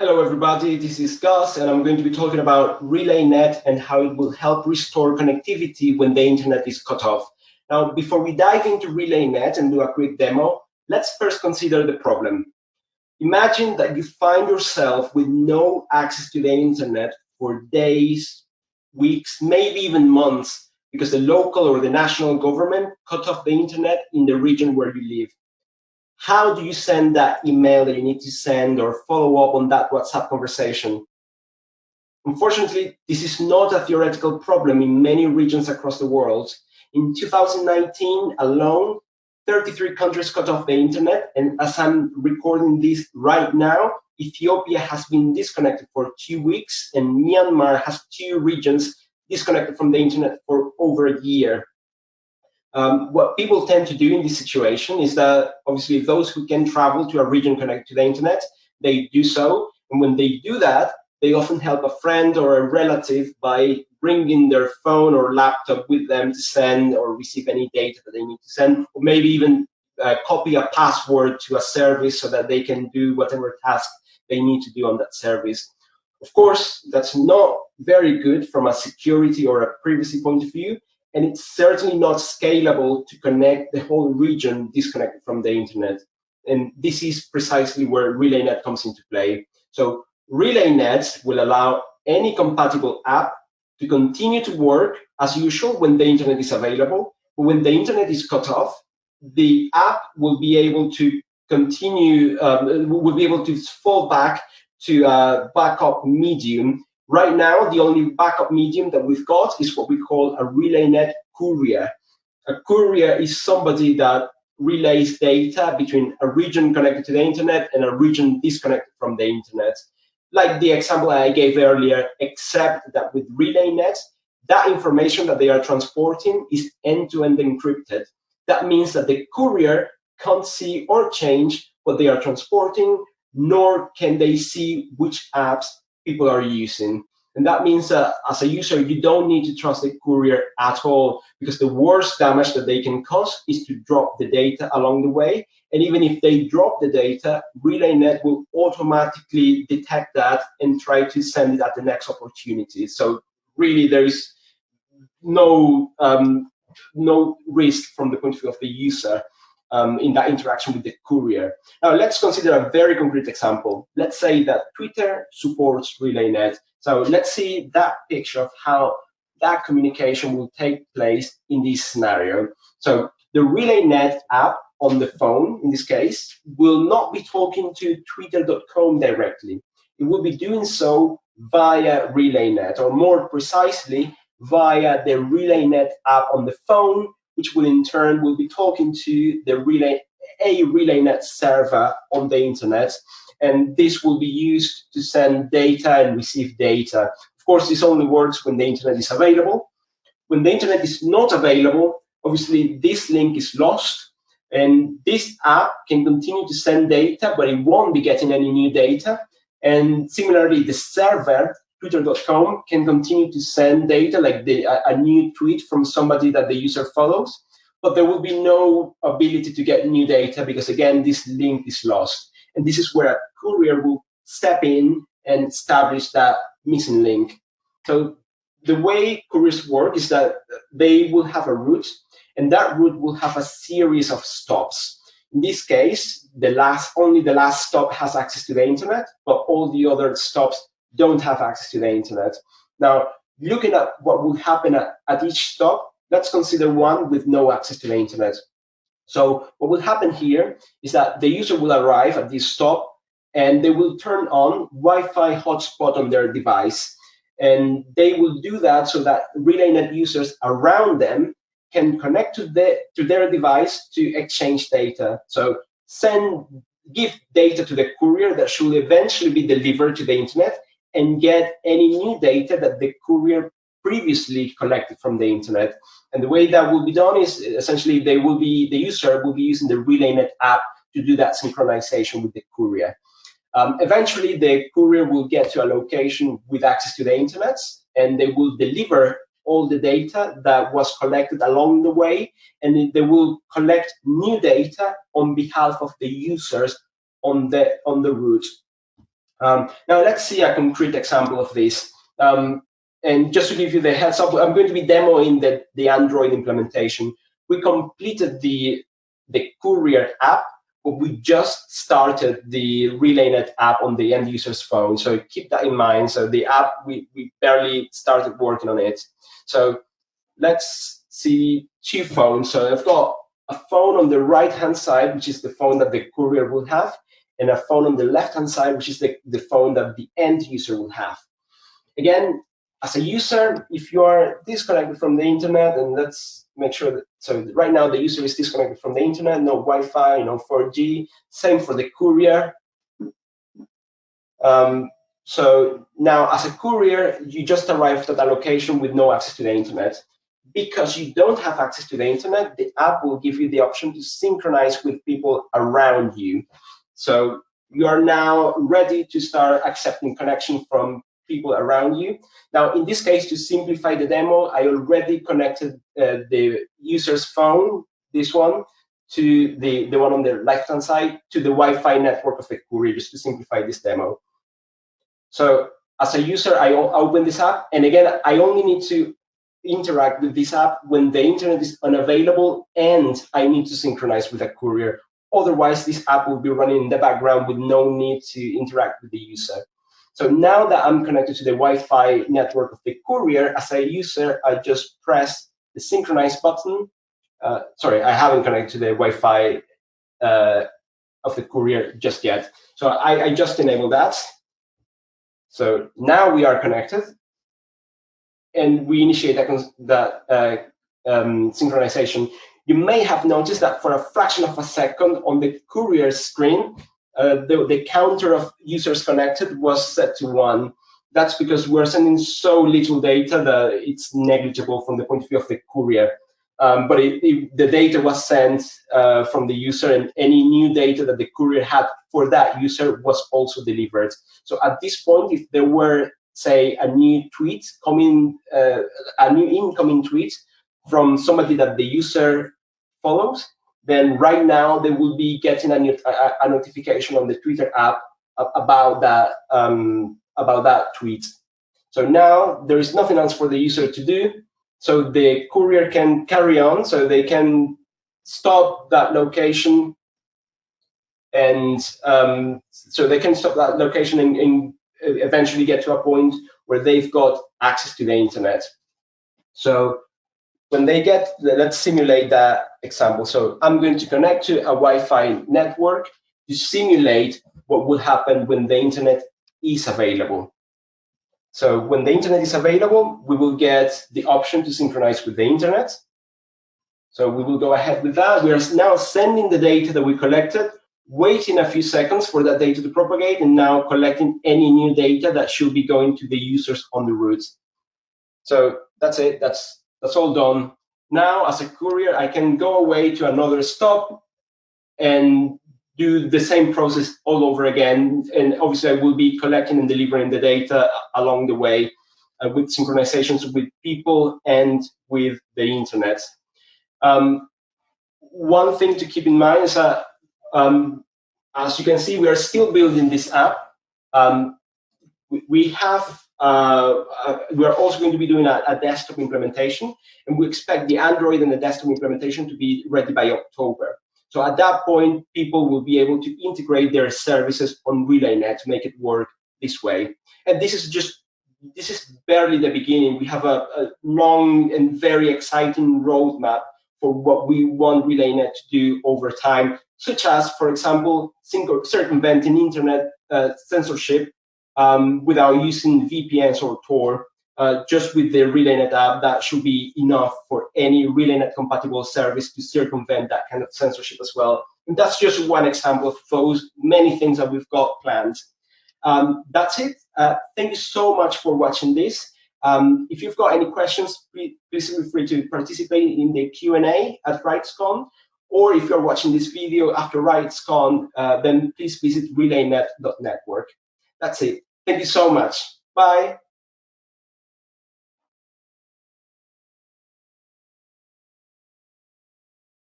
Hello everybody, this is Gus and I'm going to be talking about RelayNet and how it will help restore connectivity when the internet is cut off. Now, before we dive into RelayNet and do a quick demo, let's first consider the problem. Imagine that you find yourself with no access to the internet for days, weeks, maybe even months, because the local or the national government cut off the internet in the region where you live. How do you send that email that you need to send or follow up on that WhatsApp conversation? Unfortunately, this is not a theoretical problem in many regions across the world. In 2019 alone, 33 countries cut off the internet. And as I'm recording this right now, Ethiopia has been disconnected for two weeks and Myanmar has two regions disconnected from the internet for over a year. Um, what people tend to do in this situation is that obviously those who can travel to a region connected to the internet, they do so. And when they do that, they often help a friend or a relative by bringing their phone or laptop with them to send or receive any data that they need to send, or maybe even uh, copy a password to a service so that they can do whatever task they need to do on that service. Of course, that's not very good from a security or a privacy point of view, and it's certainly not scalable to connect the whole region disconnected from the internet. And this is precisely where RelayNet comes into play. So RelayNet will allow any compatible app to continue to work as usual when the internet is available. But when the internet is cut off, the app will be able to continue, um, will be able to fall back to a backup medium. Right now, the only backup medium that we've got is what we call a RelayNet courier. A courier is somebody that relays data between a region connected to the internet and a region disconnected from the internet like the example I gave earlier, except that with RelayNet, that information that they are transporting is end-to-end -end encrypted. That means that the courier can't see or change what they are transporting, nor can they see which apps people are using. And that means that as a user, you don't need to trust the courier at all because the worst damage that they can cause is to drop the data along the way and even if they drop the data, RelayNet will automatically detect that and try to send it at the next opportunity. So really there is no, um, no risk from the point of view of the user um, in that interaction with the courier. Now let's consider a very concrete example. Let's say that Twitter supports RelayNet. So let's see that picture of how that communication will take place in this scenario. So the RelayNet app on the phone, in this case, will not be talking to twitter.com directly. It will be doing so via RelayNet, or more precisely, via the RelayNet app on the phone, which will in turn will be talking to the Relay, a RelayNet server on the internet. And this will be used to send data and receive data. Of course, this only works when the internet is available. When the internet is not available, obviously this link is lost and this app can continue to send data, but it won't be getting any new data. And similarly, the server, twitter.com, can continue to send data, like the, a, a new tweet from somebody that the user follows, but there will be no ability to get new data because, again, this link is lost. And this is where courier will step in and establish that missing link. So the way couriers work is that they will have a route and that route will have a series of stops. In this case, the last only the last stop has access to the internet, but all the other stops don't have access to the internet. Now, looking at what will happen at, at each stop, let's consider one with no access to the internet. So what will happen here is that the user will arrive at this stop and they will turn on Wi-Fi hotspot on their device. And they will do that so that RelayNet users around them can connect to, the, to their device to exchange data. So send, give data to the courier that should eventually be delivered to the internet and get any new data that the courier previously collected from the internet. And the way that will be done is essentially they will be, the user will be using the RelayNet app to do that synchronization with the courier. Um, eventually, the courier will get to a location with access to the internet, and they will deliver all the data that was collected along the way, and they will collect new data on behalf of the users on the on the route. Um, now let's see a concrete example of this. Um, and just to give you the heads up, I'm going to be demoing the, the Android implementation. We completed the, the Courier app, but we just started the RelayNet app on the end user's phone. So keep that in mind. So the app, we, we barely started working on it. So let's see two phones. So I've got a phone on the right-hand side, which is the phone that the courier will have, and a phone on the left-hand side, which is the, the phone that the end user will have. Again, as a user, if you are disconnected from the internet, and let's make sure that, so right now the user is disconnected from the internet, no Wi-Fi, no 4G, same for the courier. Um, so now as a courier, you just arrived at a location with no access to the internet. Because you don't have access to the internet, the app will give you the option to synchronize with people around you. So you are now ready to start accepting connection from people around you. Now, in this case, to simplify the demo, I already connected uh, the user's phone, this one, to the, the one on the left-hand side, to the Wi-Fi network of the courier, just to simplify this demo. So as a user, I open this app, and again, I only need to interact with this app when the internet is unavailable and I need to synchronize with a courier. Otherwise, this app will be running in the background with no need to interact with the user. So now that I'm connected to the Wi-Fi network of the courier, as a user, I just press the synchronize button. Uh, sorry, I haven't connected to the Wi-Fi uh, of the courier just yet. So I, I just enabled that. So now we are connected and we initiate that, that uh, um, synchronization, you may have noticed that for a fraction of a second on the courier screen, uh, the, the counter of users connected was set to one. That's because we're sending so little data that it's negligible from the point of view of the courier. Um, but it, it, the data was sent uh, from the user and any new data that the courier had for that user was also delivered. So at this point, if there were say, a new tweet coming, uh, a new incoming tweet from somebody that the user follows, then right now they will be getting a, a notification on the Twitter app about that um, about that tweet. So now there is nothing else for the user to do. So the courier can carry on. So they can stop that location, and um, so they can stop that location and, and eventually get to a point where they've got access to the internet. So when they get, let's simulate that example. So I'm going to connect to a Wi-Fi network to simulate what would happen when the internet is available. So when the internet is available, we will get the option to synchronize with the internet. So we will go ahead with that. We are now sending the data that we collected waiting a few seconds for that data to propagate and now collecting any new data that should be going to the users on the routes. So that's it, that's, that's all done. Now, as a courier, I can go away to another stop and do the same process all over again. And obviously, I will be collecting and delivering the data along the way uh, with synchronizations with people and with the internet. Um, one thing to keep in mind is that um, as you can see, we are still building this app. Um, we, we, have, uh, we are also going to be doing a, a, desktop implementation, and we expect the Android and the desktop implementation to be ready by October. So at that point, people will be able to integrate their services on RelayNet to make it work this way. And this is just this is barely the beginning. We have a, a long and very exciting roadmap for what we want RelayNet to do over time, such as, for example, circumventing internet uh, censorship um, without using VPNs or Tor. Uh, just with the RelayNet app, that should be enough for any RelayNet compatible service to circumvent that kind of censorship as well. And that's just one example of those many things that we've got planned. Um, that's it. Uh, thank you so much for watching this. Um, if you've got any questions, please, feel free to participate in the Q&A at RightsCon. Or if you're watching this video after RightsCon, uh, then please visit relaynet.network. That's it. Thank you so much. Bye.